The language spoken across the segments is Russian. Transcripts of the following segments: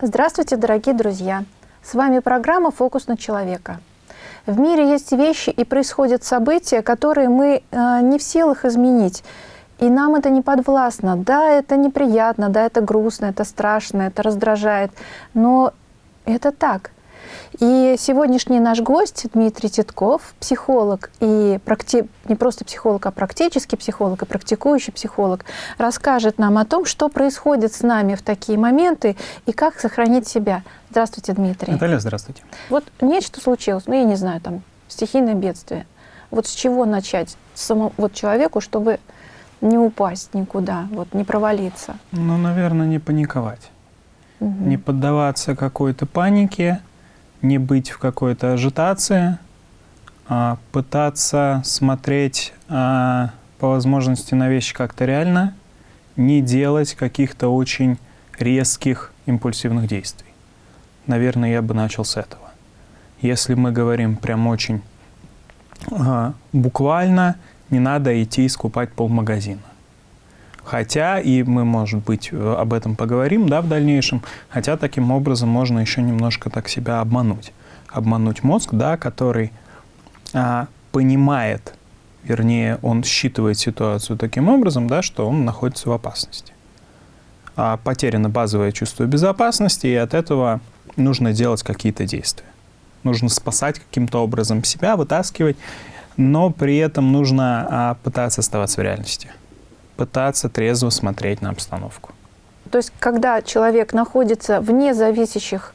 Здравствуйте, дорогие друзья! С вами программа «Фокус на человека». В мире есть вещи и происходят события, которые мы э, не в силах изменить. И нам это не подвластно. Да, это неприятно, да, это грустно, это страшно, это раздражает. Но это так. И сегодняшний наш гость Дмитрий Титков, психолог и практи... не просто психолог, а практический психолог и практикующий психолог, расскажет нам о том, что происходит с нами в такие моменты и как сохранить себя. Здравствуйте, Дмитрий. Наталья, здравствуйте. Вот нечто случилось, ну я не знаю, там стихийное бедствие. Вот с чего начать самому вот человеку, чтобы не упасть никуда, вот не провалиться? Ну, наверное, не паниковать. Угу. Не поддаваться какой-то панике, не быть в какой-то ажитации, а пытаться смотреть а, по возможности на вещи как-то реально, не делать каких-то очень резких импульсивных действий. Наверное, я бы начал с этого. Если мы говорим прям очень а, буквально, не надо идти скупать полмагазина. Хотя, и мы, может быть, э, об этом поговорим да, в дальнейшем, хотя таким образом можно еще немножко так себя обмануть. Обмануть мозг, да, который а, понимает, вернее, он считывает ситуацию таким образом, да, что он находится в опасности. А потеряно базовое чувство безопасности, и от этого нужно делать какие-то действия. Нужно спасать каким-то образом себя, вытаскивать, но при этом нужно а, пытаться оставаться в реальности пытаться трезво смотреть на обстановку. То есть, когда человек находится вне зависящих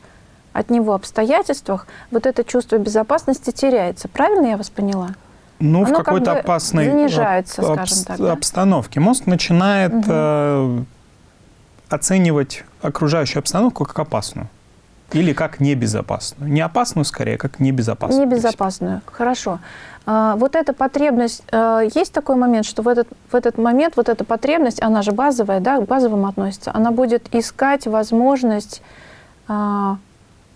от него обстоятельствах, вот это чувство безопасности теряется. Правильно я вас поняла? Ну, Оно в какой-то как бы опасной занижается, об, скажем так, да? обстановке. Мозг начинает угу. э, оценивать окружающую обстановку как опасную. Или как небезопасную. Не опасную, скорее, как небезопасную. Небезопасную. Хорошо. А, вот эта потребность, а, есть такой момент, что в этот, в этот момент вот эта потребность, она же базовая, да, к базовым относится, она будет искать возможность, а,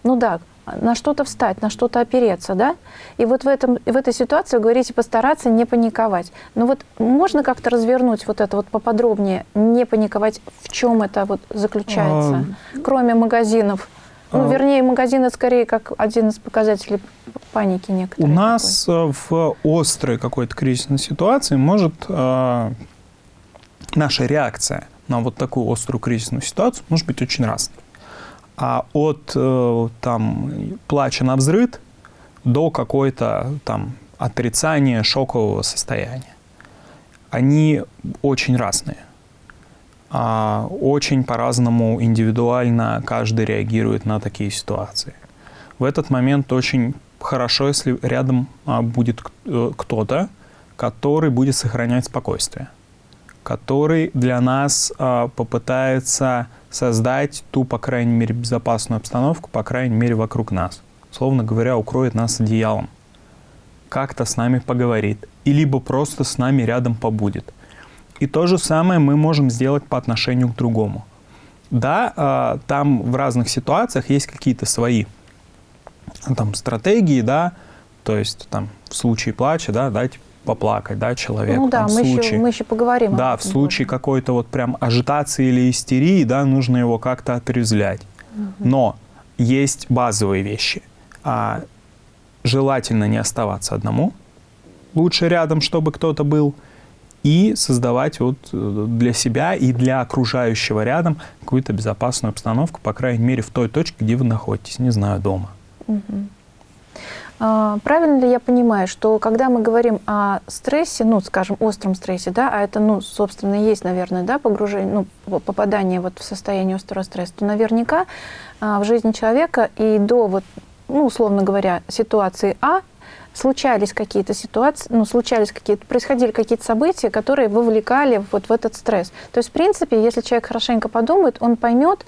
ну да, на что-то встать, на что-то опереться, да? И вот в, этом, в этой ситуации, вы говорите, постараться не паниковать. Но вот можно как-то развернуть вот это вот поподробнее, не паниковать, в чем это вот заключается, кроме магазинов? Ну, а... вернее, магазин это скорее как один из показателей паники некоторые. У нас такой. Э, в острой какой-то кризисной ситуации может э, наша реакция на вот такую острую кризисную ситуацию может быть очень разной. А от э, там, плача на взрыв до какой-то там отрицания шокового состояния. Они очень разные. А, очень по-разному индивидуально каждый реагирует на такие ситуации. В этот момент очень хорошо, если рядом а, будет э, кто-то, который будет сохранять спокойствие, который для нас а, попытается создать ту, по крайней мере, безопасную обстановку, по крайней мере, вокруг нас. Словно говоря, укроет нас одеялом. Как-то с нами поговорит. И либо просто с нами рядом побудет. И то же самое мы можем сделать по отношению к другому. Да, а, там в разных ситуациях есть какие-то свои там, стратегии, да, то есть там в случае плача, да, дать поплакать, да, человеку. Ну да, там, мы, случае, еще, мы еще поговорим. Да, в случае какой-то вот прям ажитации или истерии, да, нужно его как-то отрезвлять. Угу. Но есть базовые вещи. А, желательно не оставаться одному. Лучше рядом, чтобы кто-то был и создавать вот э, для себя и для окружающего рядом какую-то безопасную обстановку, по крайней мере, в той точке, где вы находитесь, не знаю, дома. А, правильно ли я понимаю, что когда мы говорим о стрессе, ну, скажем, остром стрессе, да, а это, ну, собственно, есть, наверное, да, погружение, ну, попадание вот в состояние острого стресса, то наверняка а, в жизни человека и до вот, ну, условно говоря, ситуации А случались какие-то ситуации, ну, случались какие-то, происходили какие-то события, которые вовлекали вот в этот стресс. То есть, в принципе, если человек хорошенько подумает, он поймет,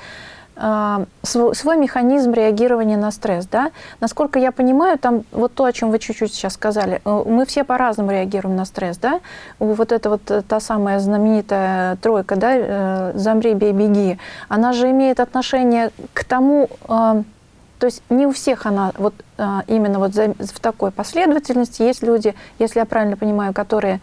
э, свой, свой механизм реагирования на стресс. Да? Насколько я понимаю, там вот то, о чем вы чуть-чуть сейчас сказали, э, мы все по-разному реагируем на стресс. Да? Вот это вот э, та самая знаменитая тройка, да, э, «Замри, бей, беги», она же имеет отношение к тому, э, то есть не у всех она вот а, именно вот в такой последовательности. Есть люди, если я правильно понимаю, которые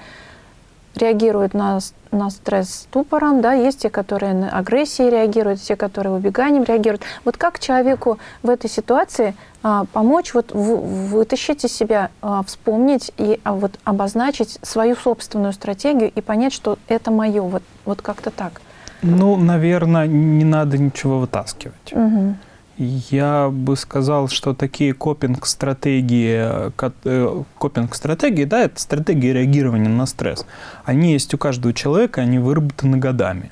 реагируют на, на стресс ступором, да, есть те, которые на агрессии реагируют, те, которые убеганием реагируют. Вот как человеку в этой ситуации а, помочь вот в, вытащить из себя, а, вспомнить и а, вот обозначить свою собственную стратегию и понять, что это мое, вот, вот как-то так? Ну, наверное, не надо ничего вытаскивать. Угу. Я бы сказал, что такие копинг-стратегии, э, копинг-стратегии, да, это стратегии реагирования на стресс, они есть у каждого человека, они выработаны годами.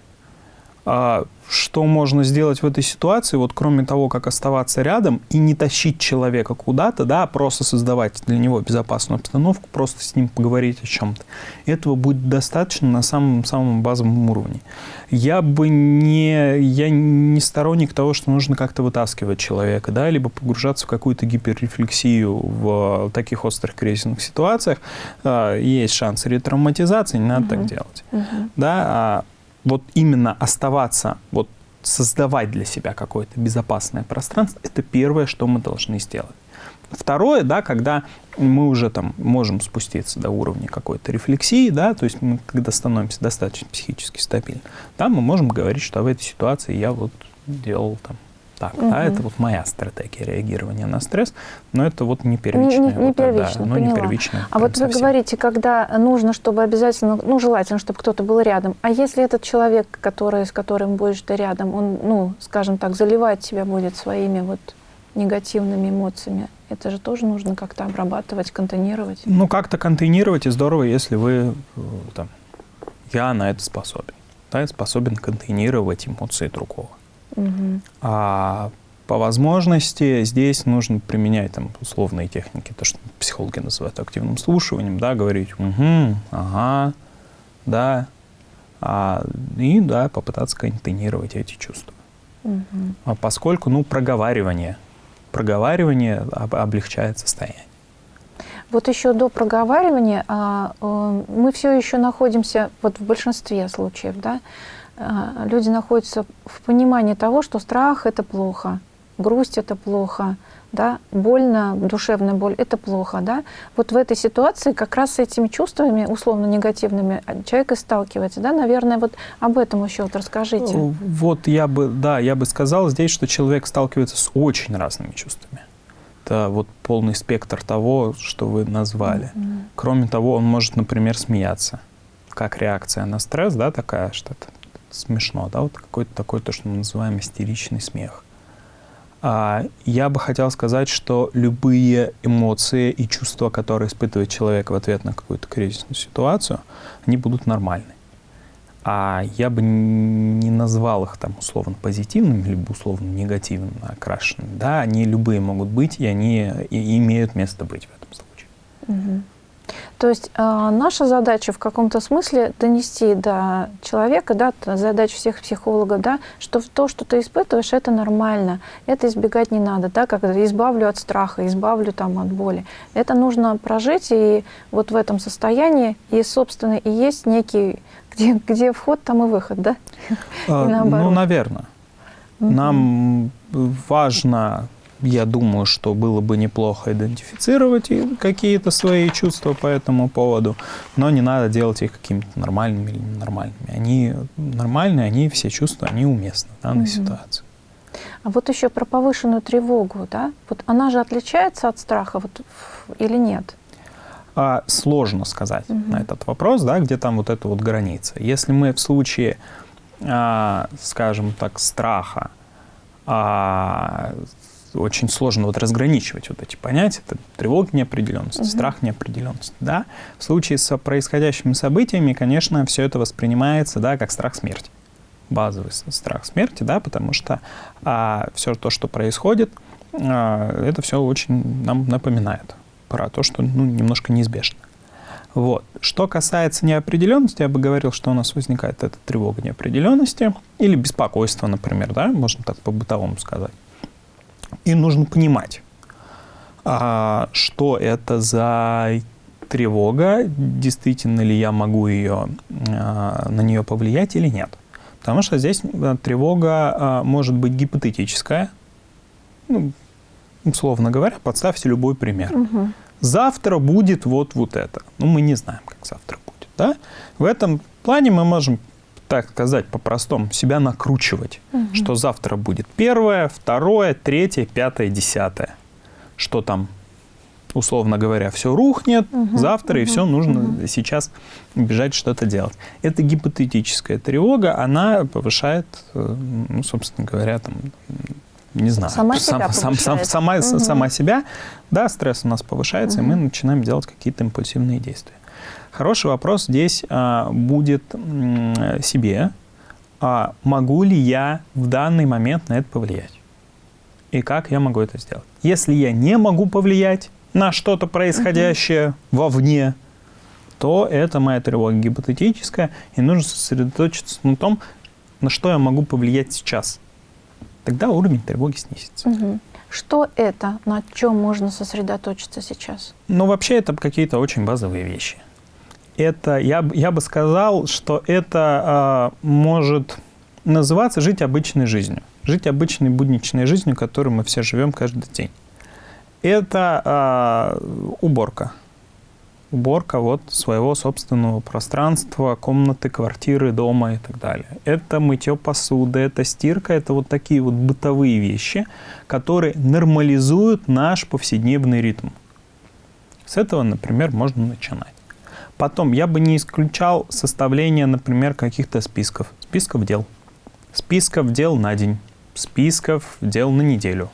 А что можно сделать в этой ситуации, вот кроме того, как оставаться рядом и не тащить человека куда-то, да, а просто создавать для него безопасную обстановку, просто с ним поговорить о чем-то. Этого будет достаточно на самом-самом базовом уровне. Я бы не, я не сторонник того, что нужно как-то вытаскивать человека, да, либо погружаться в какую-то гиперрефлексию в таких острых кризисных ситуациях. А, есть шанс ретравматизации, не надо угу. так делать. Угу. Да, а вот именно оставаться, вот создавать для себя какое-то безопасное пространство, это первое, что мы должны сделать. Второе, да, когда мы уже там можем спуститься до уровня какой-то рефлексии, да, то есть мы когда становимся достаточно психически стабильны, да, мы можем говорить, что в этой ситуации я вот делал там так. Угу. Да, это вот моя стратегия реагирования на стресс, но это вот не первичная. Не, не, вот, первично, да, но не первичная. А вот совсем. вы говорите, когда нужно, чтобы обязательно, ну, желательно, чтобы кто-то был рядом. А если этот человек, который, с которым будешь ты рядом, он, ну, скажем так, заливать тебя будет своими вот негативными эмоциями, это же тоже нужно как-то обрабатывать, контейнировать. Ну, как-то контейнировать, и здорово, если вы, э, там, я на это способен. Да, я способен контейнировать эмоции другого. Угу. А по возможности здесь нужно применять там условные техники, то, что психологи называют активным слушанием, да, говорить «угу», «ага», «да», а, и, да, попытаться контейнировать эти чувства. Угу. А поскольку, ну, проговаривание, проговаривание об, облегчает состояние. Вот еще до проговаривания а, а, мы все еще находимся, вот в большинстве случаев, да, люди находятся в понимании того, что страх – это плохо, грусть – это плохо, да, больно, душевная боль – это плохо. Да? Вот в этой ситуации как раз с этими чувствами, условно негативными, человек и сталкивается. Да? Наверное, вот об этом еще вот расскажите. Вот я бы, да, я бы сказал здесь, что человек сталкивается с очень разными чувствами. Это вот полный спектр того, что вы назвали. Mm -hmm. Кроме того, он может, например, смеяться как реакция на стресс, да, такая что-то смешно, да, вот какой-то такой, то, что мы называем истеричный смех. А, я бы хотел сказать, что любые эмоции и чувства, которые испытывает человек в ответ на какую-то кризисную ситуацию, они будут нормальны. А я бы не назвал их там условно позитивными, либо условно негативно окрашенными. Да, они любые могут быть, и они и имеют место быть в этом случае. Угу. То есть э, наша задача в каком-то смысле донести до человека, да, задача всех психологов, да, что то, что ты испытываешь, это нормально, это избегать не надо, да, как избавлю от страха, избавлю там от боли. Это нужно прожить, и вот в этом состоянии, и, собственно, и есть некий, где, где вход, там и выход, да? А, ну, наверное. Нам важно я думаю, что было бы неплохо идентифицировать какие-то свои чувства по этому поводу, но не надо делать их какими-то нормальными или ненормальными. Они нормальные, они все чувства, они уместны в данной угу. ситуации. А вот еще про повышенную тревогу, да? Вот она же отличается от страха вот, или нет? А, сложно сказать угу. на этот вопрос, да, где там вот эта вот граница. Если мы в случае, а, скажем так, страха а, очень сложно вот разграничивать вот эти понятия. Это тревога неопределенность, угу. страх неопределенность. Да? В случае с происходящими событиями, конечно, все это воспринимается да, как страх смерти. Базовый страх смерти, да, потому что а, все то, что происходит, а, это все очень нам напоминает про то, что ну, немножко неизбежно. Вот. Что касается неопределенности, я бы говорил, что у нас возникает эта тревога неопределенности или беспокойство, например, да, можно так по-бытовому сказать. И нужно понимать, а, что это за тревога, действительно ли я могу ее, а, на нее повлиять или нет. Потому что здесь а, тревога может быть гипотетическая. Ну, условно говоря, подставьте любой пример. Угу. Завтра будет вот, вот это. Ну, мы не знаем, как завтра будет. Да? В этом плане мы можем так сказать по-простому, себя накручивать, угу. что завтра будет первое, второе, третье, пятое, десятое. Что там, условно говоря, все рухнет угу, завтра, угу, и все нужно угу. сейчас бежать что-то делать. Это гипотетическая тревога, она повышает, э, ну, собственно говоря, там, не знаю, сама себя сам, сам, сама, угу. сама себя, да, стресс у нас повышается, угу. и мы начинаем делать какие-то импульсивные действия. Хороший вопрос здесь а, будет себе, а могу ли я в данный момент на это повлиять? И как я могу это сделать? Если я не могу повлиять на что-то происходящее угу. вовне, то это моя тревога гипотетическая, и нужно сосредоточиться на том, на что я могу повлиять сейчас. Тогда уровень тревоги снизится. Угу. Что это, на чем можно сосредоточиться сейчас? Ну, вообще, это какие-то очень базовые вещи это, я, я бы сказал, что это э, может называться жить обычной жизнью. Жить обычной будничной жизнью, которой мы все живем каждый день. Это э, уборка. Уборка вот своего собственного пространства, комнаты, квартиры, дома и так далее. Это мытье посуды, это стирка, это вот такие вот бытовые вещи, которые нормализуют наш повседневный ритм. С этого, например, можно начинать. Потом, я бы не исключал составление, например, каких-то списков. Списков дел. Списков дел на день. Списков дел на неделю.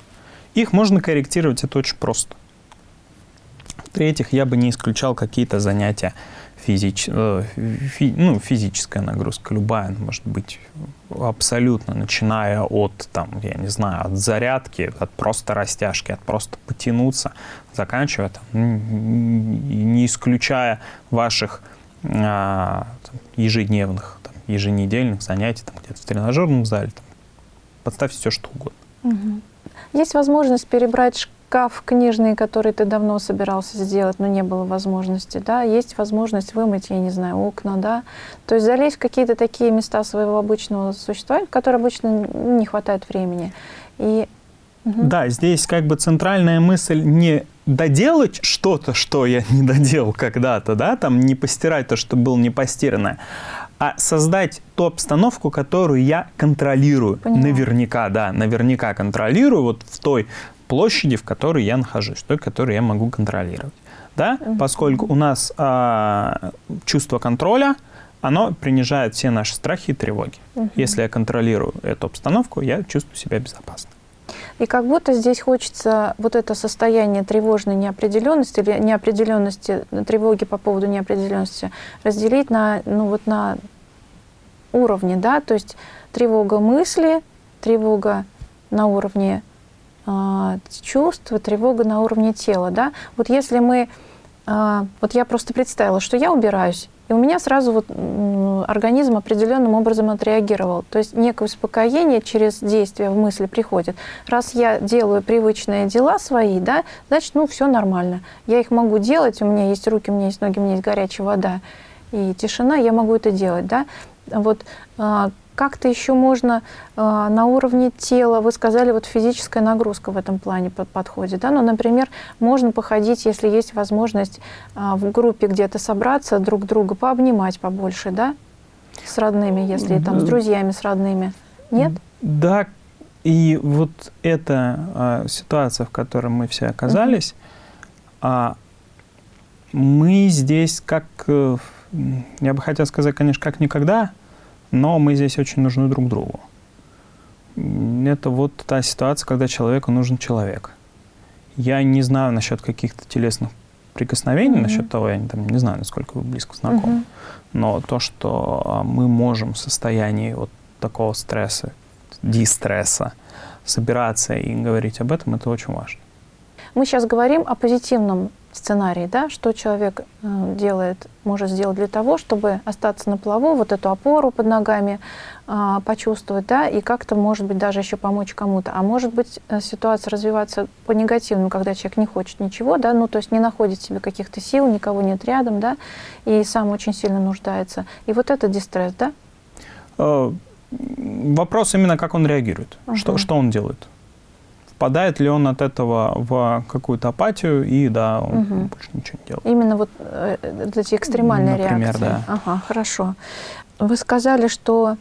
Их можно корректировать, это очень просто. В-третьих, я бы не исключал какие-то занятия физич, э, фи, ну, физическая нагрузка, любая может быть абсолютно, начиная от, там, я не знаю, от зарядки, от просто растяжки, от просто потянуться, заканчивая, там, не исключая ваших а, там, ежедневных, там, еженедельных занятий, там, где-то в тренажерном зале, там, подставьте все, что угодно. Угу. Есть возможность перебрать шкаф книжный, который ты давно собирался сделать, но не было возможности, да, есть возможность вымыть, я не знаю, окна, да, то есть залезть в какие-то такие места своего обычного существования, в которые обычно не хватает времени. И Угу. Да, здесь как бы центральная мысль не доделать что-то, что я не доделал когда-то, да, там не постирать то, что было не постиранное, а создать ту обстановку, которую я контролирую. Понимаю. Наверняка, да, наверняка контролирую вот в той площади, в которой я нахожусь, той, которую я могу контролировать. Да? Угу. Поскольку у нас а, чувство контроля, оно принижает все наши страхи и тревоги. Угу. Если я контролирую эту обстановку, я чувствую себя безопасно. И как будто здесь хочется вот это состояние тревожной неопределенности или неопределенности, тревоги по поводу неопределенности разделить на, ну, вот на уровне, да, то есть тревога мысли, тревога на уровне а, чувств, тревога на уровне тела. Да? Вот если мы... А, вот я просто представила, что я убираюсь, и у меня сразу вот организм определенным образом отреагировал. То есть некое успокоение через действие в мысли приходит. Раз я делаю привычные дела свои, да, значит, ну, все нормально. Я их могу делать, у меня есть руки, у меня есть ноги, у меня есть горячая вода и тишина, я могу это делать, да. Вот а, как-то еще можно э, на уровне тела, вы сказали, вот физическая нагрузка в этом плане подходит, да, ну, например, можно походить, если есть возможность э, в группе где-то собраться, друг друга пообнимать побольше, да, с родными, если там с друзьями, с родными, нет? Да, и вот эта э, ситуация, в которой мы все оказались, mm мы здесь как, э, я бы хотел сказать, конечно, как никогда, но мы здесь очень нужны друг другу. Это вот та ситуация, когда человеку нужен человек. Я не знаю насчет каких-то телесных прикосновений, mm-hmm. насчет того, я там, не знаю, насколько вы близко знакомы, mm-hmm. но то, что а, мы можем в состоянии вот такого стресса, дистресса, собираться и говорить об этом, это очень важно. Мы сейчас говорим о позитивном сценарий, да, что человек э, делает, может сделать для того, чтобы остаться на плаву, вот эту опору под ногами э, почувствовать, да, и как-то, может быть, даже еще помочь кому-то. А может быть, э, ситуация развиваться по негативному, когда человек не хочет ничего, да, ну, то есть не находит себе каких-то сил, никого нет рядом, да, и сам очень сильно нуждается. И вот это дистресс, да? Вопрос именно, как он реагирует, угу. что, что он делает. Впадает ли он от этого в какую-то апатию, и да, он угу. больше ничего не делает. Именно вот эти экстремальные Например, реакции. да. Ага, хорошо. Вы сказали, что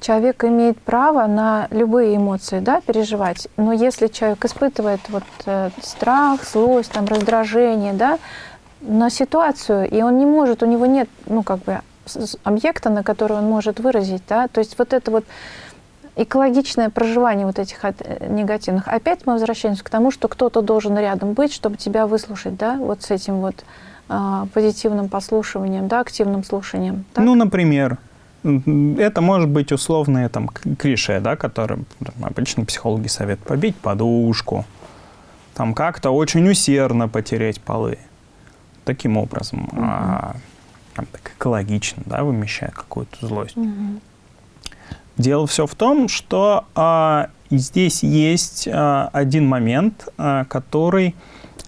человек имеет право на любые эмоции, да, переживать. Но если человек испытывает вот э, страх, злость, там, раздражение, да, на ситуацию, и он не может, у него нет, ну, как бы, объекта, на который он может выразить, да, то есть вот это вот экологичное проживание вот этих э, негативных. Опять мы возвращаемся к тому, что кто-то должен рядом быть, чтобы тебя выслушать, да, вот с этим вот а, позитивным послушиванием, да, активным слушанием. Так? Ну, например, это может быть условные там клише, да, которые обычно психологи советуют побить подушку, там как-то очень усердно потереть полы. Таким образом, угу. а, там, так экологично, да, вымещая какую-то злость. Угу. Дело все в том, что а, здесь есть а, один момент, а, который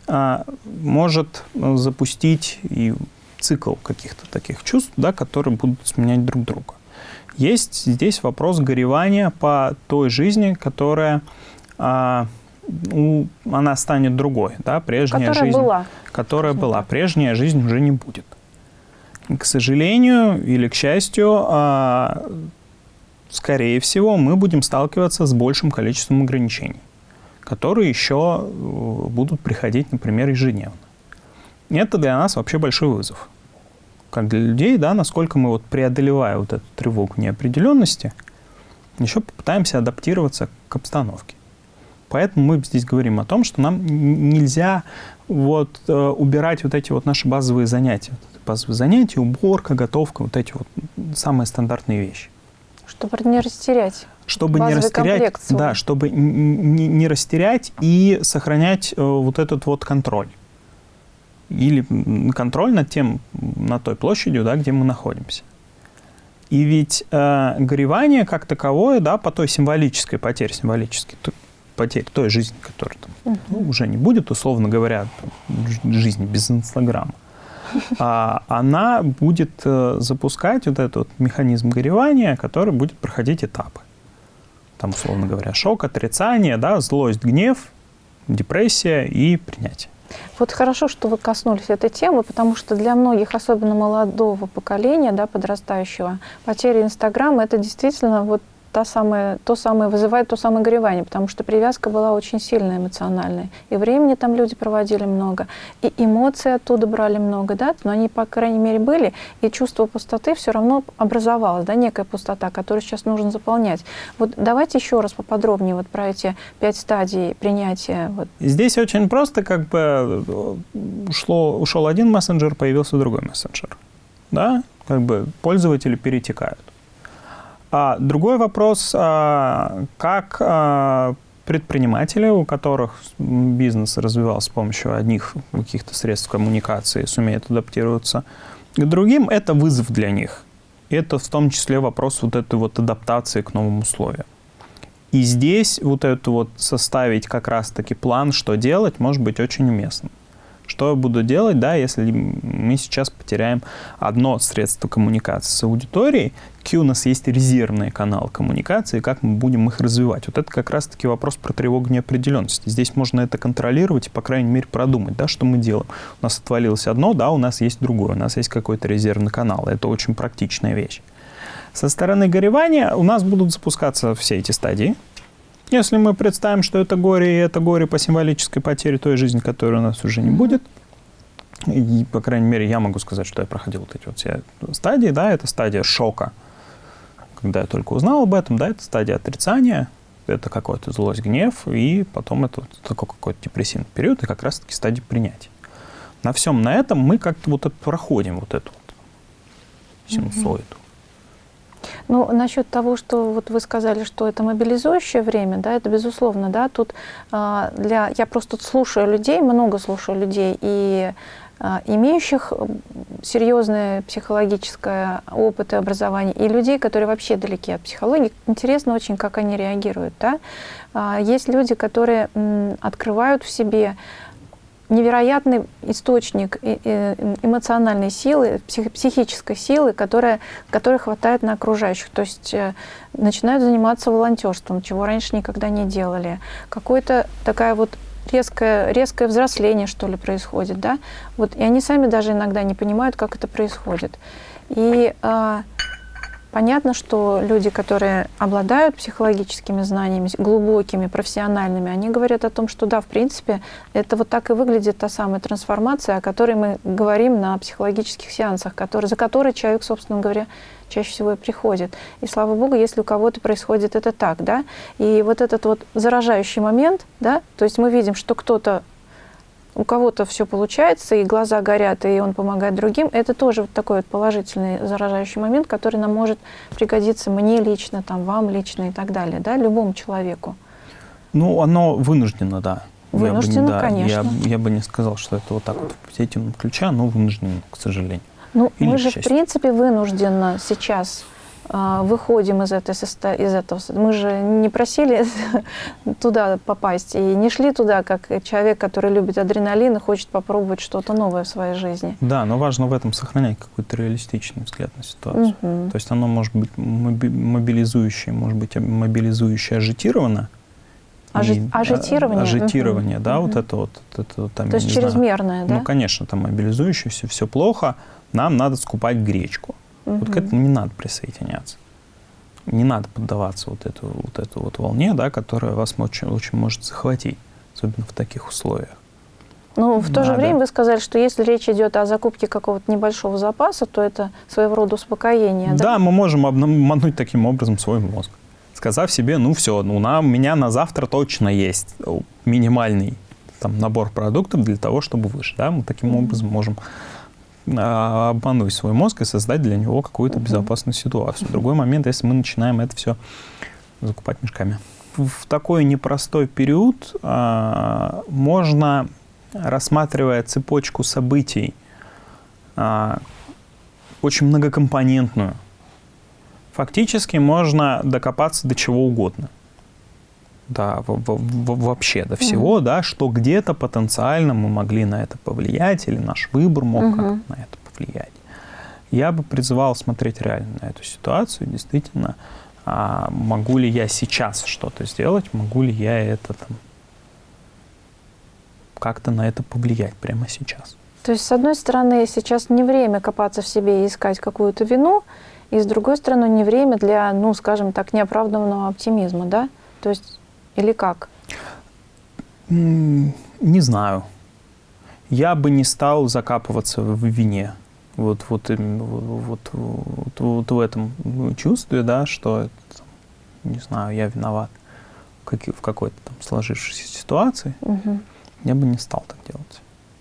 а, может запустить и цикл каких-то таких чувств, да, которые будут сменять друг друга. Есть здесь вопрос горевания по той жизни, которая а, у, она станет другой, да, прежняя которая жизнь, была. которая была, прежняя жизнь уже не будет. К сожалению или к счастью, а, скорее всего, мы будем сталкиваться с большим количеством ограничений, которые еще э, будут приходить, например, ежедневно. Это для нас вообще большой вызов. Как для людей, да, насколько мы вот преодолевая вот эту тревогу неопределенности, еще попытаемся адаптироваться к обстановке. Поэтому мы здесь говорим о том, что нам нельзя вот, э, убирать вот эти вот наши базовые занятия. Базовые занятия, уборка, готовка, вот эти вот самые стандартные вещи. Чтобы не растерять. Чтобы не растерять, да, чтобы не, не растерять и сохранять э, вот этот вот контроль или контроль над тем, над той площадью, да, где мы находимся. И ведь э, горевание как таковое, да, по той символической потере, символической потере той жизни, которая там, ну, уже не будет, условно говоря, жизни без Инстаграма, она будет э, запускать вот этот механизм горевания, который будет проходить этапы. Там, условно говоря, шок, отрицание, да, злость, гнев, депрессия и принятие. Вот хорошо, что вы коснулись этой темы, потому что для многих, особенно молодого поколения, да, подрастающего, потеря Инстаграма – это действительно вот та самая, то самое вызывает то самое горевание, потому что привязка была очень сильная эмоциональная. И времени там люди проводили много, и эмоции оттуда брали много, да, но они, по крайней мере, были, и чувство пустоты все равно образовалось, да, некая пустота, которую сейчас нужно заполнять. Вот давайте еще раз поподробнее вот про эти пять стадий принятия. Вот. Здесь очень просто, как бы ушло, ушел один мессенджер, появился другой мессенджер. Да, как бы пользователи перетекают. А другой вопрос, а, как а, предприниматели, у которых бизнес развивался с помощью одних каких-то средств коммуникации, сумеют адаптироваться к другим, это вызов для них. Это в том числе вопрос вот этой вот адаптации к новым условиям. И здесь вот это вот составить как раз-таки план, что делать, может быть очень уместным. Что я буду делать, да, если мы сейчас потеряем одно средство коммуникации с аудиторией, какие у нас есть резервные каналы коммуникации, как мы будем их развивать. Вот это как раз-таки вопрос про тревогу неопределенности. Здесь можно это контролировать и, по крайней мере, продумать, да, что мы делаем. У нас отвалилось одно, да, у нас есть другое, у нас есть какой-то резервный канал. Это очень практичная вещь. Со стороны горевания у нас будут запускаться все эти стадии. Если мы представим, что это горе, и это горе по символической потере той жизни, которой у нас уже не будет, и, по крайней мере, я могу сказать, что я проходил вот эти вот все стадии, да, это стадия шока, когда я только узнал об этом, да, это стадия отрицания, это какой-то злость, гнев, и потом это такой какой-то депрессивный период, и как раз-таки стадия принятия. На всем на этом мы как-то вот это проходим, вот эту вот синусоиду. Ну, насчет того, что вот вы сказали, что это мобилизующее время, да, это безусловно, да, тут а, для, я просто слушаю людей, много слушаю людей, и имеющих серьезное психологическое опыт и образование, и людей, которые вообще далеки от психологии. Интересно очень, как они реагируют. Да? А, есть люди, которые открывают в себе невероятный источник эмоциональной силы, психической силы, которая, которой хватает на окружающих. То есть э, начинают заниматься волонтерством, чего раньше никогда не делали. Какое-то такая вот резкое, резкое взросление, что ли, происходит, да? Вот, и они сами даже иногда не понимают, как это происходит. И э, Понятно, что люди, которые обладают психологическими знаниями, глубокими, профессиональными, они говорят о том, что да, в принципе, это вот так и выглядит та самая трансформация, о которой мы говорим на психологических сеансах, который, за которой человек, собственно говоря, чаще всего и приходит. И слава богу, если у кого-то происходит это так, да. И вот этот вот заражающий момент, да, то есть мы видим, что кто-то у кого-то все получается, и глаза горят, и он помогает другим, это тоже вот такой вот положительный заражающий момент, который нам может пригодиться мне лично, там, вам лично и так далее, да, любому человеку. Ну, оно вынуждено, да. Вынуждено, я бы, да, конечно. Я, я бы не сказал, что это вот так вот в позитивном ключе, оно вынуждено, к сожалению. Ну, Или мы же, в принципе, вынуждены сейчас выходим из, этой, из этого. Мы же не просили туда попасть и не шли туда, как человек, который любит адреналин и хочет попробовать что-то новое в своей жизни. Да, но важно в этом сохранять какой-то реалистичный взгляд на ситуацию. Угу. То есть оно может быть мобилизующее, может быть мобилизующее ажитировано, Ажи, ажитирование? Ажитирование, угу. да, угу. вот это вот. Это, там, То есть чрезмерное, знаю. да? Ну, конечно, там мобилизующее, все, все плохо, нам надо скупать гречку. Угу. Вот к этому не надо присоединяться. Не надо поддаваться вот эту вот, эту вот волне, да, которая вас очень, очень может захватить, особенно в таких условиях. Ну, в то же время вы сказали, что если речь идет о закупке какого-то небольшого запаса, то это своего рода успокоение. Да, да мы можем обмануть таким образом свой мозг, сказав себе, ну все, ну, на, у меня на завтра точно есть минимальный там, набор продуктов для того, чтобы выжить. Да? Мы таким mm-hmm. образом можем обмануть свой мозг и создать для него какую-то безопасную ситуацию. Другой момент, если мы начинаем это все закупать мешками. В такой непростой период а, можно, рассматривая цепочку событий, а, очень многокомпонентную, фактически можно докопаться до чего угодно да, в, в, вообще до всего, mm-hmm. да, что где-то потенциально мы могли на это повлиять, или наш выбор мог как-то на это повлиять. Я бы призывал смотреть реально на эту ситуацию, действительно, а могу ли я сейчас что-то сделать, могу ли я это там как-то на это повлиять прямо сейчас. То есть, с одной стороны, сейчас не время копаться в себе и искать какую-то вину, и с другой стороны, не время для, ну, скажем так, неоправданного оптимизма, да? То есть или как? Не знаю. Я бы не стал закапываться в вине. Вот, вот, вот, вот, вот в этом чувстве, да, что, не знаю, я виноват в, какой-то там сложившейся ситуации, угу. я бы не стал так делать.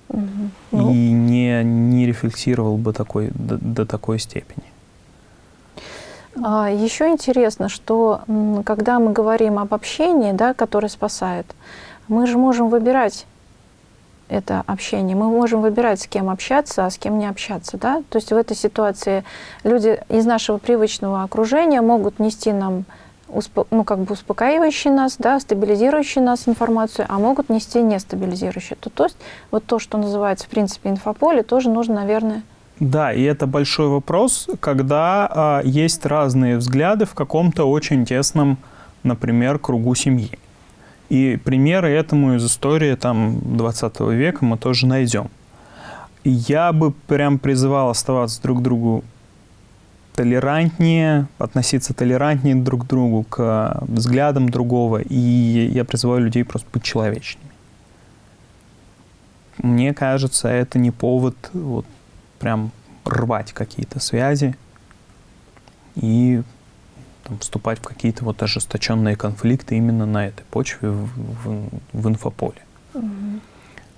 Угу. И не, не рефлексировал бы такой, до, до такой степени. А, Еще интересно, что когда мы говорим об общении, да, которое спасает, мы же можем выбирать это общение. Мы можем выбирать, с кем общаться, а с кем не общаться. Да? То есть в этой ситуации люди из нашего привычного окружения могут нести нам ну, как бы успокаивающие нас, да, стабилизирующие нас информацию, а могут нести нестабилизирующие. То, то есть вот то, что называется в принципе инфополе, тоже нужно, наверное, да, и это большой вопрос, когда а, есть разные взгляды в каком-то очень тесном, например, кругу семьи. И примеры этому из истории там, 20 века мы тоже найдем. Я бы прям призывал оставаться друг другу толерантнее, относиться толерантнее друг к другу, к взглядам другого. И я призываю людей просто быть человечными. Мне кажется, это не повод вот, прям рвать какие-то связи и там, вступать в какие-то вот ожесточенные конфликты именно на этой почве в, в, в инфополе. Угу.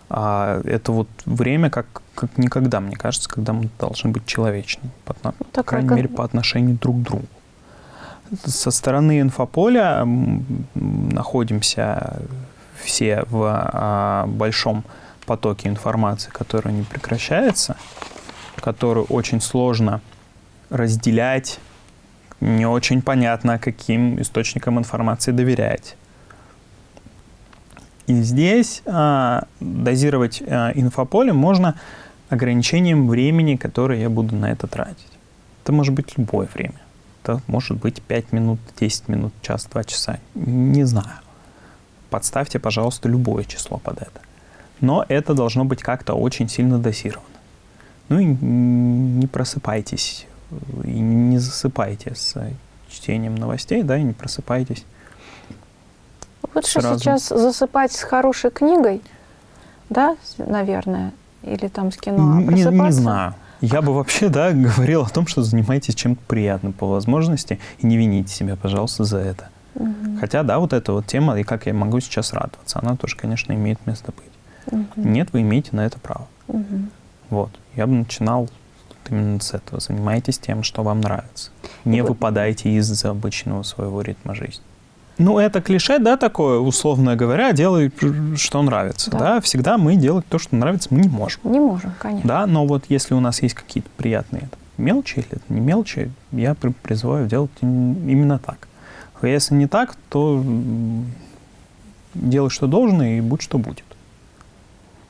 А это вот время как, как никогда, мне кажется, когда мы должны быть человечными, по, по так, крайней как... мере, по отношению друг к другу. Со стороны инфополя находимся все в а, большом потоке информации, который не прекращается которую очень сложно разделять, не очень понятно, каким источникам информации доверять. И здесь а, дозировать а, инфополе можно ограничением времени, которое я буду на это тратить. Это может быть любое время. Это может быть 5 минут, 10 минут, час, 2 часа. Не знаю. Подставьте, пожалуйста, любое число под это. Но это должно быть как-то очень сильно дозировано. Ну и не просыпайтесь, и не засыпайте с чтением новостей, да, и не просыпайтесь. Лучше сразу. сейчас засыпать с хорошей книгой, да, наверное, или там с кино. А не, не знаю. Я бы вообще, да, говорил о том, что занимайтесь чем-то приятным по возможности и не вините себя, пожалуйста, за это. Угу. Хотя, да, вот эта вот тема, и как я могу сейчас радоваться, она тоже, конечно, имеет место быть. Угу. Нет, вы имеете на это право. Угу. Вот. Я бы начинал именно с этого. Занимайтесь тем, что вам нравится. Не вот. выпадайте из обычного своего ритма жизни. Ну, это клише, да, такое, условно говоря, делай, что нравится, да. да. Всегда мы делать то, что нравится, мы не можем. Не можем, конечно. Да, но вот если у нас есть какие-то приятные мелочи или это не мелочи, я призываю делать именно так. А если не так, то делай, что должно, и будь, что будет.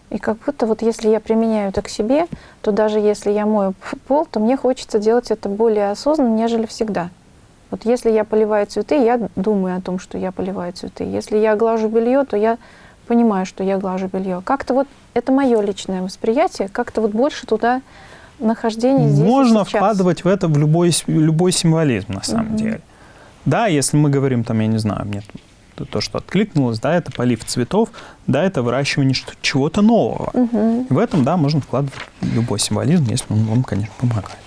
И как будто вот если я применяю это к себе, то даже если я мою пол, то мне хочется делать это более осознанно, нежели всегда. Вот если я поливаю цветы, я думаю о том, что я поливаю цветы. Если я глажу белье, то я понимаю, что я глажу белье. Как-то вот это мое личное восприятие, как-то вот больше туда нахождение здесь Можно вкладывать в это в любой, любой символизм на самом угу. деле. Да, если мы говорим, там, я не знаю, мне то, что откликнулось, да, это полив цветов, да, это выращивание чего-то нового. Угу. В этом, да, можно вкладывать любой символизм, если он вам, конечно, помогает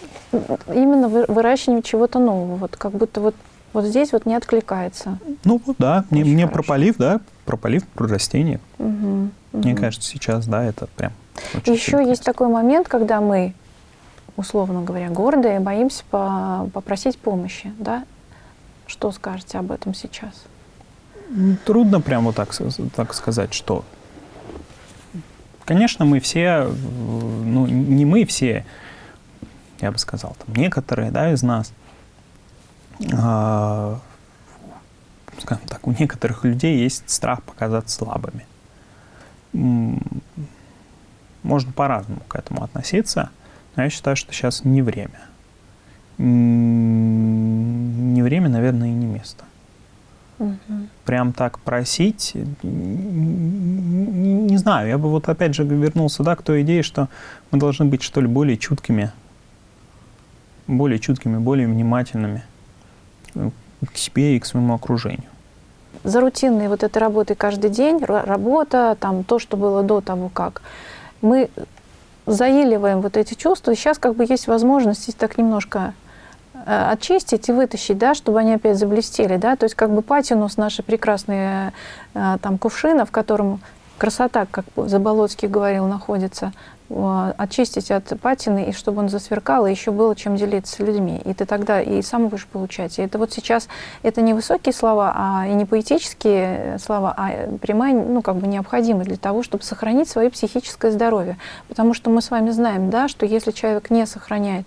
именно выращивание чего-то нового, вот как будто вот вот здесь вот не откликается. Ну да, не, не прополив, да, прополив растения. Угу, угу. Мне кажется, сейчас, да, это прям Еще есть такой момент, когда мы, условно говоря, гордые, боимся по попросить помощи, да? Что скажете об этом сейчас? Трудно прямо так, так сказать, что. Конечно, мы все, ну, не мы все, я бы сказал, там, некоторые да, из нас, э, скажем так, у некоторых людей есть страх показаться слабыми. Можно по-разному к этому относиться, но я считаю, что сейчас не время. Не время, наверное, и не место. Угу. Прям так просить, не, не знаю, я бы вот опять же вернулся да, к той идее, что мы должны быть, что ли, более чуткими более чуткими, более внимательными э, к себе и к своему окружению. За рутинной вот этой работой каждый день, работа, там то, что было до того, как, мы заеливаем вот эти чувства, и сейчас как бы есть возможность их так немножко очистить и вытащить, да, чтобы они опять заблестели, да, то есть как бы патинус, наши прекрасные э, там кувшины, в котором красота, как Заболоцкий говорил, находится, очистить от патины, и чтобы он засверкал, и еще было чем делиться с людьми. И ты тогда и сам будешь получать. И это вот сейчас, это не высокие слова, а и не поэтические слова, а прямая, ну, как бы необходимость для того, чтобы сохранить свое психическое здоровье. Потому что мы с вами знаем, да, что если человек не сохраняет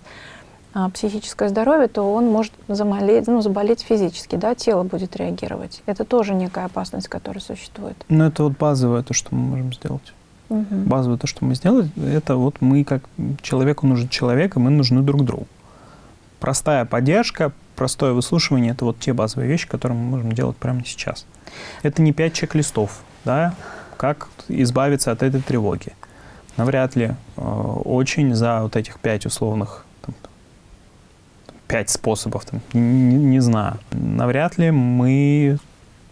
психическое здоровье, то он может замолеть, ну, заболеть физически, да, тело будет реагировать. Это тоже некая опасность, которая существует. Ну, это вот базовое то, что мы можем сделать. Угу. Базовое то, что мы сделали, это вот мы как человеку нужен человек, и мы нужны друг другу. Простая поддержка, простое выслушивание – это вот те базовые вещи, которые мы можем делать прямо сейчас. Это не пять чек-листов, да, как избавиться от этой тревоги. Навряд ли э, очень за вот этих пять условных, пять способов, там, не, не знаю. Навряд ли мы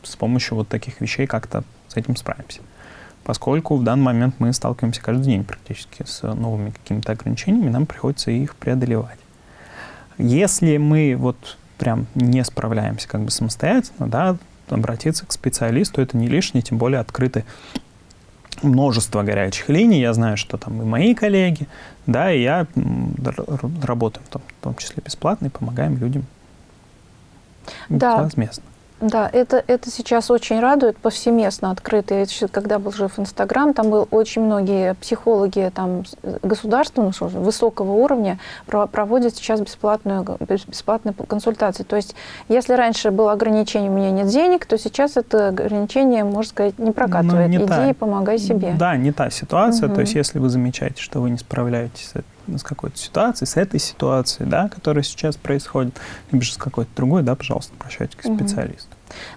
с помощью вот таких вещей как-то с этим справимся поскольку в данный момент мы сталкиваемся каждый день практически с новыми какими-то ограничениями, нам приходится их преодолевать. Если мы вот прям не справляемся как бы самостоятельно, да, обратиться к специалисту это не лишнее, тем более открыты множество горячих линий. Я знаю, что там и мои коллеги, да, и я работаем в том, в том числе бесплатно и помогаем людям да. безвозмездно. Да, это, это сейчас очень радует, повсеместно открыто. Я еще, когда был жив Инстаграм, там был очень многие психологи там, государственного, ну, высокого уровня проводят сейчас бесплатную, бесплатные консультации. То есть, если раньше было ограничение «у меня нет денег», то сейчас это ограничение, можно сказать, не прокатывает. Ну, не Иди та, и помогай себе. Да, не та ситуация. Угу. То есть, если вы замечаете, что вы не справляетесь с с какой-то ситуацией, с этой ситуацией, да, которая сейчас происходит, либо же с какой-то другой, да, пожалуйста, обращайтесь к специалисту.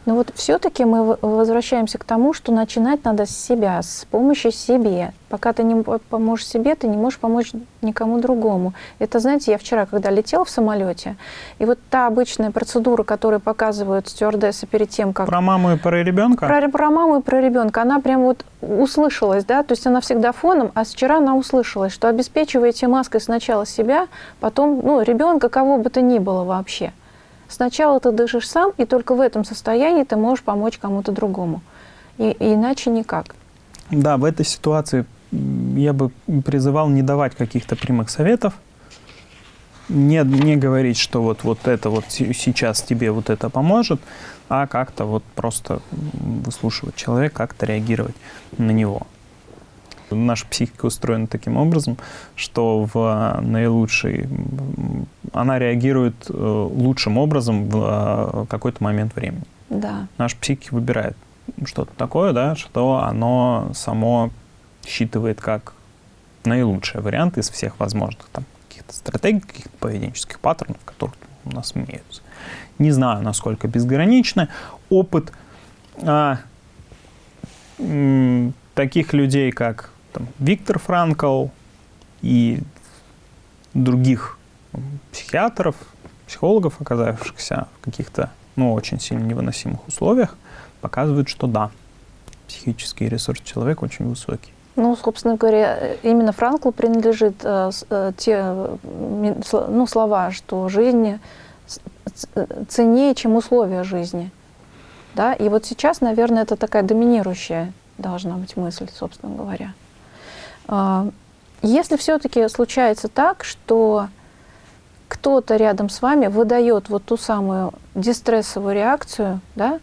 Но вот все-таки мы возвращаемся к тому, что начинать надо с себя, с помощи себе. Пока ты не поможешь себе, ты не можешь помочь никому другому. Это, знаете, я вчера, когда летела в самолете, и вот та обычная процедура, которую показывают стюардессы перед тем, как... Про маму и про ребенка? Про, про маму и про ребенка. Она прям вот услышалась, да, то есть она всегда фоном, а вчера она услышалась, что обеспечиваете маской сначала себя, потом, ну, ребенка, кого бы то ни было вообще. Сначала ты дышишь сам, и только в этом состоянии ты можешь помочь кому-то другому. И, и иначе никак. Да, в этой ситуации я бы призывал не давать каких-то прямых советов, не, не говорить, что вот, вот это вот сейчас тебе вот это поможет, а как-то вот просто выслушивать человека, как-то реагировать на него. Наша психика устроена таким образом, что в наилучший... Она реагирует э, лучшим образом в э, какой-то момент времени. Да. Наша психика выбирает что-то такое, да, что оно само считывает как наилучший вариант из всех возможных там, каких-то стратегий, каких-то поведенческих паттернов, которые у нас имеются. Не знаю, насколько безграничный опыт а, таких людей, как там, Виктор Франкл и других психиатров, психологов, оказавшихся в каких-то ну, очень сильно невыносимых условиях, показывают, что да, психический ресурс человека очень высокий. Ну, собственно говоря, именно Франклу принадлежит э, э, те э, ну, слова, что жизнь ценнее, чем условия жизни. Да? И вот сейчас, наверное, это такая доминирующая должна быть мысль, собственно говоря. А, если все-таки случается так, что кто-то рядом с вами выдает вот ту самую дистрессовую реакцию, да,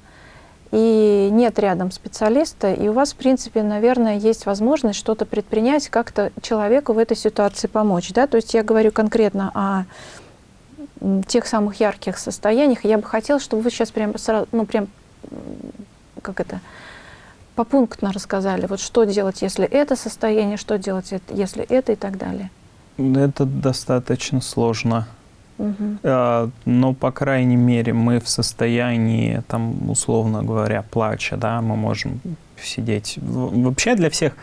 и нет рядом специалиста, и у вас, в принципе, наверное, есть возможность что-то предпринять, как-то человеку в этой ситуации помочь. Да? То есть я говорю конкретно о тех самых ярких состояниях. Я бы хотела, чтобы вы сейчас прям, сразу, ну, прям, как это, попунктно рассказали, вот что делать, если это состояние, что делать, если это и так далее. Это достаточно сложно. Угу. Но, по крайней мере, мы в состоянии, там, условно говоря, плача, да, мы можем сидеть. Вообще для всех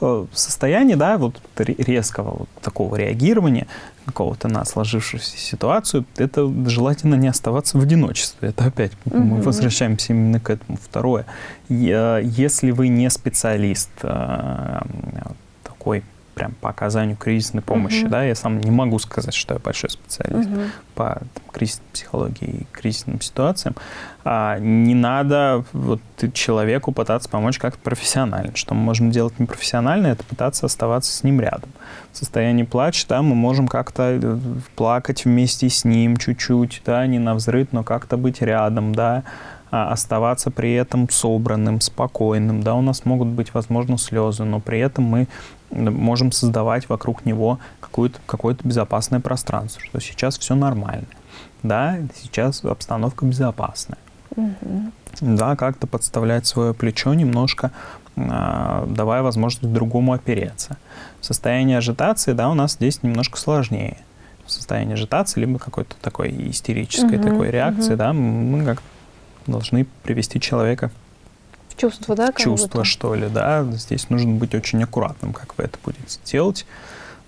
э, состояний, да, вот резкого вот такого реагирования какого-то на сложившуюся ситуацию, это желательно не оставаться в одиночестве. Это опять угу. мы возвращаемся именно к этому. Второе, если вы не специалист э, такой прям по оказанию кризисной помощи, угу. да, я сам не могу сказать, что я большой специалист угу. по там, кризисной психологии и кризисным ситуациям, а, не надо вот человеку пытаться помочь как-то профессионально. Что мы можем делать непрофессионально, это пытаться оставаться с ним рядом. В состоянии плача, да, мы можем как-то э, плакать вместе с ним чуть-чуть, да, не на взрыв, но как-то быть рядом, да, а, оставаться при этом собранным, спокойным, да, у нас могут быть, возможно, слезы, но при этом мы можем создавать вокруг него какое-то какое безопасное пространство, что сейчас все нормально, да, сейчас обстановка безопасная. Угу. Да, как-то подставлять свое плечо немножко, э, давая возможность другому опереться. Состояние ажитации, да, у нас здесь немножко сложнее. Состояние ажитации, либо какой-то такой истерической угу, такой реакции, угу. да, мы как должны привести человека чувство, да? Чувство, что ли, да. Здесь нужно быть очень аккуратным, как вы это будете делать,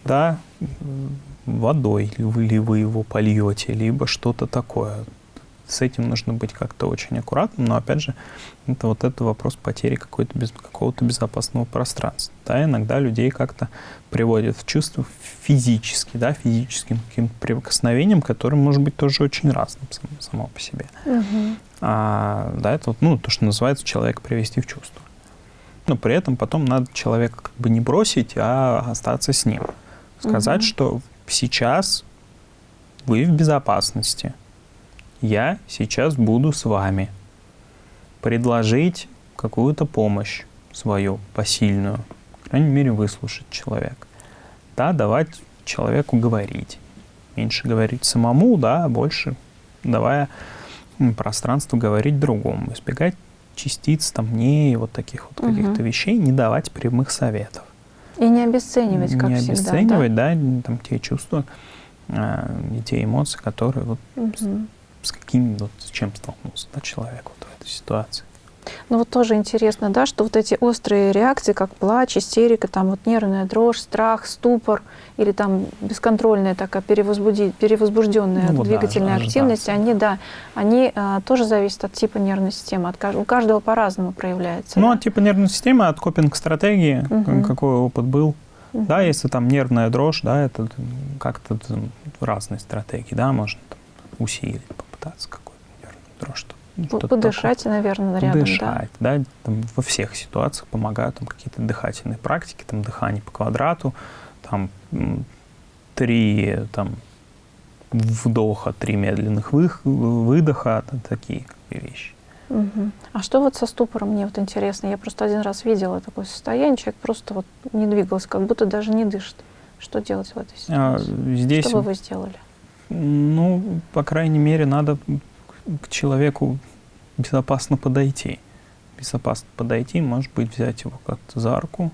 да, водой ли вы, ли вы его польете, либо что-то такое. С этим нужно быть как-то очень аккуратным, но опять же, это вот это вопрос потери какой-то без, какого-то безопасного пространства. Да, иногда людей как-то приводят в чувство физически, да, физическим каким-то прикосновением, которое может быть тоже очень разным само, само по себе. Угу. А, да, это вот, ну, то, что называется человека привести в чувство. Но при этом потом надо человека как бы не бросить, а остаться с ним. Сказать, угу. что сейчас вы в безопасности. Я сейчас буду с вами. предложить какую-то помощь свою, посильную, по крайней мере, выслушать человека. Да, давать человеку говорить. Меньше говорить самому, да, а больше давая пространство говорить другому. Избегать частиц, там, не вот таких вот угу. каких-то вещей, не давать прямых советов. И не обесценивать, как не всегда. Не обесценивать, да, да там, те чувства э, те эмоции, которые вот угу. С, каким, вот, с чем столкнулся да, человек вот в этой ситуации. Ну вот тоже интересно, да, что вот эти острые реакции, как плач, истерика, там вот нервная дрожь, страх, ступор или там бесконтрольная такая перевозбужденная ну, двигательная да, активность, они, да, они а, тоже зависят от типа нервной системы. От, у каждого по-разному проявляется. Ну, да? от типа нервной системы, от копинг-стратегии, угу. какой опыт был. Угу. Да, если там нервная дрожь, да, это как-то разные стратегии, да, можно там, усилить, попытаться какую-то нервную дрожь, Подышать, такое. наверное, рядом, Дышать, да. да там, во всех ситуациях помогают там какие-то дыхательные практики, там дыхание по квадрату, там три там, вдоха, три медленных вых, выдоха, там, такие вещи. Угу. А что вот со ступором, мне вот интересно, я просто один раз видела такое состояние, человек просто вот не двигался, как будто даже не дышит. Что делать в этой а, ситуации? А, здесь, что бы вы сделали? Ну, по крайней мере, надо к человеку безопасно подойти. Безопасно подойти, может быть, взять его как-то за руку,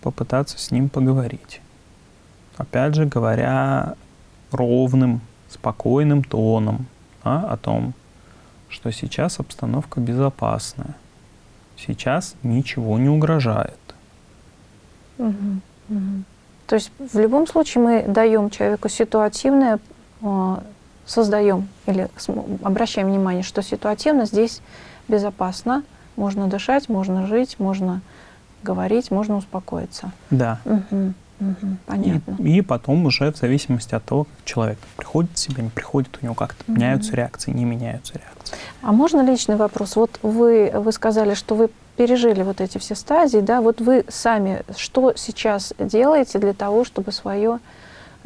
попытаться с ним поговорить. Опять же, говоря ровным, спокойным тоном да, о том, что сейчас обстановка безопасная, сейчас ничего не угрожает. Угу, угу. То есть в любом случае мы даем человеку ситуативное а, создаем или обращаем внимание, что ситуативно здесь безопасно, можно дышать, можно жить, можно говорить, можно успокоиться. Да. Угу, угу, понятно. И, и потом уже в зависимости от того, как человек приходит в себя, не приходит, у него как-то угу. меняются реакции, не меняются реакции. А можно личный вопрос? Вот вы, вы сказали, что вы пережили вот эти все стадии, да, вот вы сами что сейчас делаете для того, чтобы свое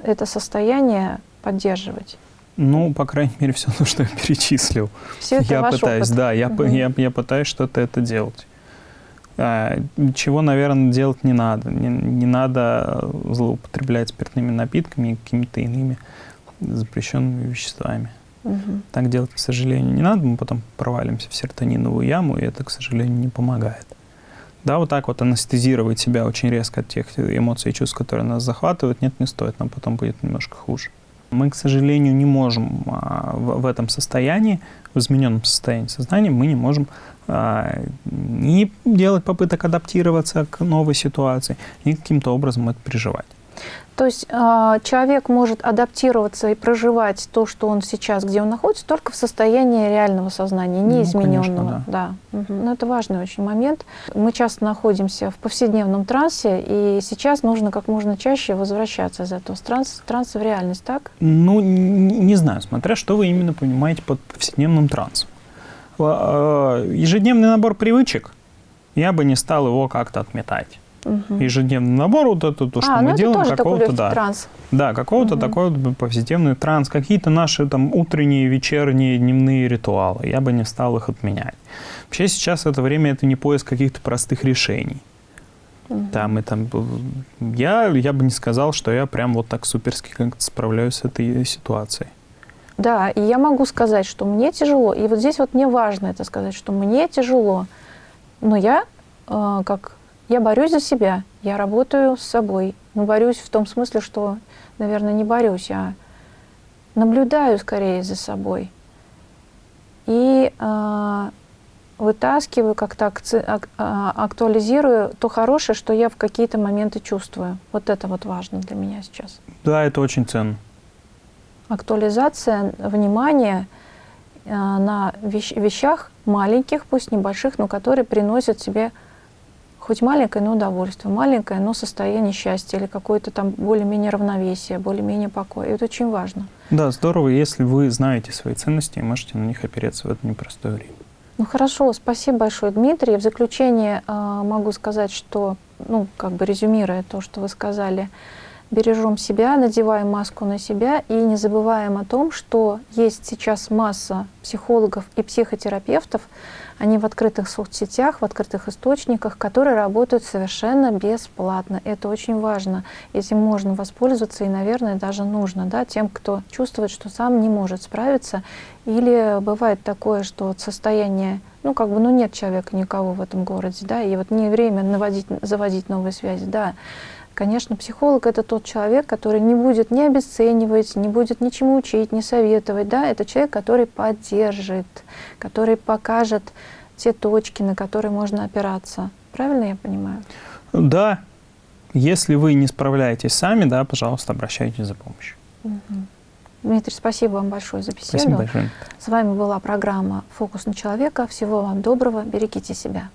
это состояние поддерживать? Ну, по крайней мере, все то, что я перечислил. Все это я ваш пытаюсь, опыт. да, я, угу. я, я пытаюсь что-то это делать. А, чего, наверное, делать не надо. Не, не надо злоупотреблять спиртными напитками и какими-то иными запрещенными веществами. Угу. Так делать, к сожалению, не надо. Мы потом провалимся в серотониновую яму, и это, к сожалению, не помогает. Да, вот так вот анестезировать себя очень резко от тех эмоций и чувств, которые нас захватывают, нет, не стоит. Нам потом будет немножко хуже. Мы, к сожалению, не можем а, в, этом состоянии, в измененном состоянии сознания, мы не можем а, не делать попыток адаптироваться к новой ситуации, ни каким-то образом это переживать. То есть э, человек может адаптироваться и проживать то, что он сейчас, где он находится, только в состоянии реального сознания, неизмененного. Ну, конечно, да. да. Угу. Но это важный очень момент. Мы часто находимся в повседневном трансе, и сейчас нужно как можно чаще возвращаться из этого транса, транса в реальность, так? Ну, не, не знаю, смотря что вы именно понимаете под повседневным трансом. А, ежедневный набор привычек, я бы не стал его как-то отметать угу. ежедневный набор, вот это то, что а, мы ну делаем, какого-то, да, транс. да, какого-то угу. такой вот повседневный транс, какие-то наши там утренние, вечерние, дневные ритуалы. Я бы не стал их отменять. Вообще сейчас это время это не поиск каких-то простых решений. Угу. Там и там я я бы не сказал, что я прям вот так суперски как-то справляюсь с этой ситуацией. Да, и я могу сказать, что мне тяжело. И вот здесь вот мне важно это сказать, что мне тяжело. Но я, э, как я борюсь за себя, я работаю с собой. Но борюсь в том смысле, что, наверное, не борюсь, а наблюдаю скорее за собой. И э, вытаскиваю, как-то а, актуализирую то хорошее, что я в какие-то моменты чувствую. Вот это вот важно для меня сейчас. Да, это очень ценно. Актуализация внимания э, на вещ вещах маленьких, пусть небольших, но которые приносят тебе хоть маленькое, но удовольствие, маленькое, но состояние счастья или какое-то там более-менее равновесие, более-менее покой. И это очень важно. Да, здорово, если вы знаете свои ценности и можете на них опереться в это непростое время. Ну хорошо, спасибо большое, Дмитрий. В заключение э, могу сказать, что, ну, как бы резюмируя то, что вы сказали, бережем себя, надеваем маску на себя и не забываем о том, что есть сейчас масса психологов и психотерапевтов, они в открытых соцсетях, в открытых источниках, которые работают совершенно бесплатно. Это очень важно. Этим можно воспользоваться и, наверное, даже нужно да, тем, кто чувствует, что сам не может справиться. Или бывает такое, что состояние, ну как бы, ну нет человека никого в этом городе, да, и вот не время наводить, заводить новые связи, да. Конечно, психолог – это тот человек, который не будет ни обесценивать, не будет ничему учить, не советовать. Да? Это человек, который поддержит, который покажет те точки, на которые можно опираться. Правильно я понимаю? Да. Если вы не справляетесь сами, да, пожалуйста, обращайтесь за помощью. Угу. Дмитрий, спасибо вам большое за беседу. Спасибо большое. С вами была программа «Фокус на человека». Всего вам доброго. Берегите себя.